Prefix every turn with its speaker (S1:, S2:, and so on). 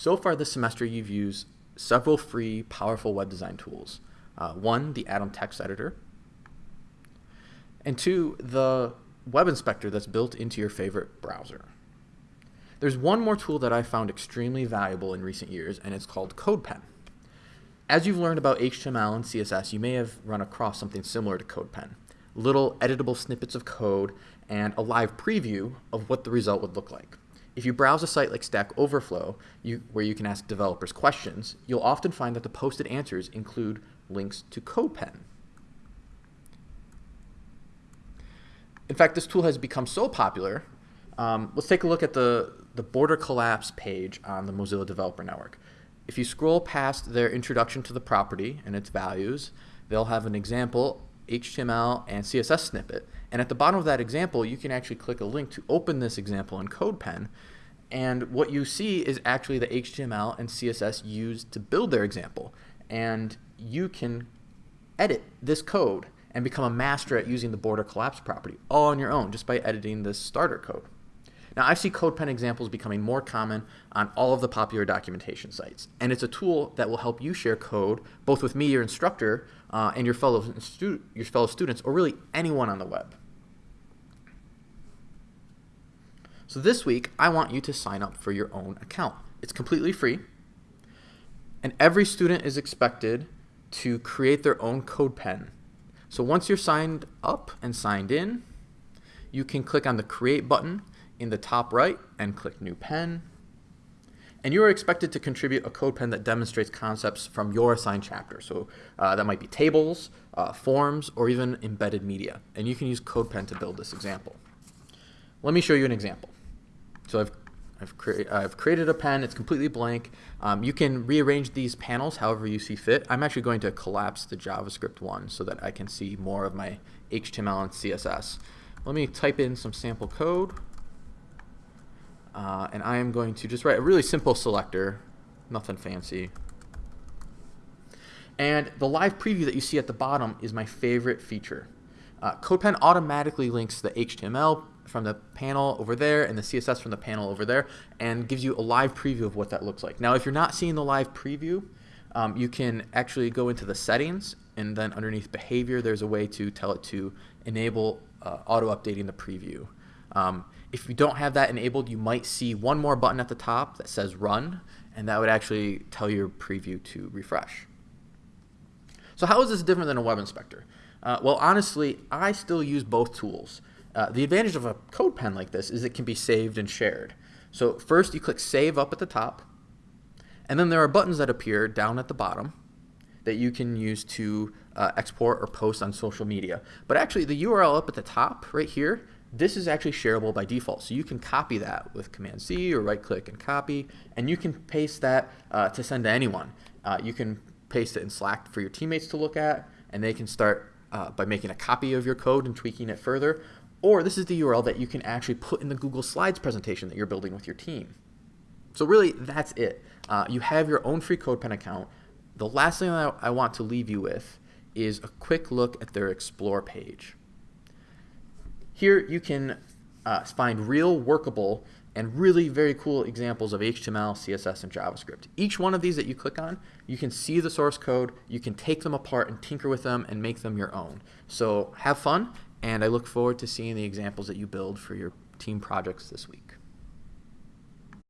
S1: So far this semester, you've used several free, powerful web design tools. Uh, one, the Atom text editor, and two, the web inspector that's built into your favorite browser. There's one more tool that I found extremely valuable in recent years, and it's called CodePen. As you've learned about HTML and CSS, you may have run across something similar to CodePen. Little editable snippets of code and a live preview of what the result would look like. If you browse a site like Stack Overflow, you, where you can ask developers questions, you'll often find that the posted answers include links to CodePen. In fact, this tool has become so popular. Um, let's take a look at the, the border collapse page on the Mozilla Developer Network. If you scroll past their introduction to the property and its values, they'll have an example HTML and CSS snippet. And at the bottom of that example, you can actually click a link to open this example in CodePen. And what you see is actually the HTML and CSS used to build their example. And you can edit this code and become a master at using the border collapse property all on your own just by editing this starter code. Now, I see CodePen examples becoming more common on all of the popular documentation sites, and it's a tool that will help you share code both with me, your instructor, uh, and your fellow, your fellow students, or really anyone on the web. So this week, I want you to sign up for your own account. It's completely free, and every student is expected to create their own CodePen. So once you're signed up and signed in, you can click on the Create button in the top right and click New Pen. And you are expected to contribute a code pen that demonstrates concepts from your assigned chapter. So uh, that might be tables, uh, forms, or even embedded media. And you can use CodePen to build this example. Let me show you an example. So I've, I've, I've created a pen. It's completely blank. Um, you can rearrange these panels however you see fit. I'm actually going to collapse the JavaScript one so that I can see more of my HTML and CSS. Let me type in some sample code. Uh, and I am going to just write a really simple selector, nothing fancy. And the live preview that you see at the bottom is my favorite feature. Uh, CodePen automatically links the HTML from the panel over there and the CSS from the panel over there and gives you a live preview of what that looks like. Now, if you're not seeing the live preview, um, you can actually go into the settings and then underneath behavior, there's a way to tell it to enable uh, auto updating the preview. Um, if you don't have that enabled, you might see one more button at the top that says run, and that would actually tell your preview to refresh. So how is this different than a web inspector? Uh, well, honestly, I still use both tools. Uh, the advantage of a code pen like this is it can be saved and shared. So first you click save up at the top, and then there are buttons that appear down at the bottom that you can use to uh, export or post on social media. But actually the URL up at the top right here this is actually shareable by default. So you can copy that with Command C or right click and copy, and you can paste that uh, to send to anyone. Uh, you can paste it in Slack for your teammates to look at, and they can start uh, by making a copy of your code and tweaking it further. Or this is the URL that you can actually put in the Google Slides presentation that you're building with your team. So really, that's it. Uh, you have your own free CodePen account. The last thing I, I want to leave you with is a quick look at their Explore page. Here you can uh, find real workable and really very cool examples of HTML, CSS, and JavaScript. Each one of these that you click on, you can see the source code, you can take them apart and tinker with them and make them your own. So have fun, and I look forward to seeing the examples that you build for your team projects this week.